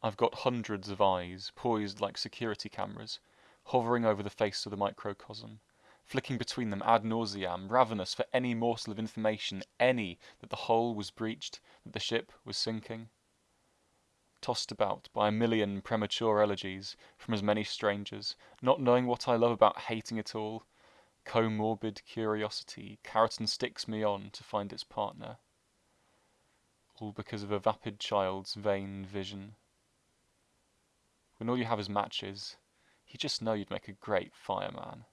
I've got hundreds of eyes, poised like security cameras, hovering over the face of the microcosm, flicking between them ad nauseam, ravenous for any morsel of information, any that the hull was breached, that the ship was sinking. Tossed about by a million premature elegies from as many strangers, not knowing what I love about hating it all, comorbid curiosity carrot and sticks me on to find its partner. All because of a vapid child's vain vision. When all you have is matches, you just know you'd make a great fireman.